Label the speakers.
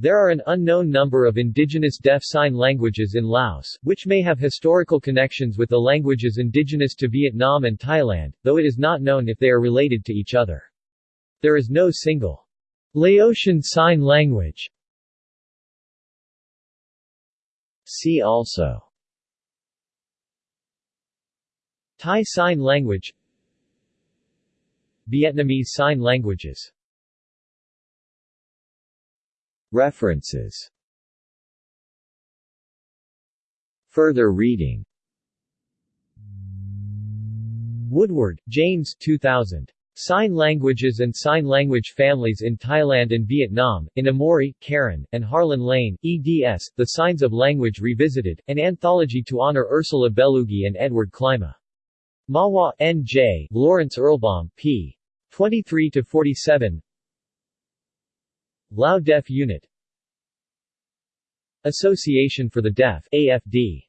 Speaker 1: There are an unknown number of indigenous deaf sign languages in Laos, which may have historical connections with the languages indigenous to Vietnam and Thailand, though it is not known if they are related to each other. There is no single Laotian Sign Language. See also Thai Sign Language Vietnamese Sign Languages References Further reading Woodward, James 2000. Sign Languages and Sign Language Families in Thailand and Vietnam, in Emmorey, Karen, and Harlan Lane, eds, The Signs of Language Revisited, an anthology to honor Ursula Bellugi and Edward Klima. Mahwah, N.J., Lawrence Erlbaum, p. 23-47 Lao Deaf Unit. Association for the Deaf AFD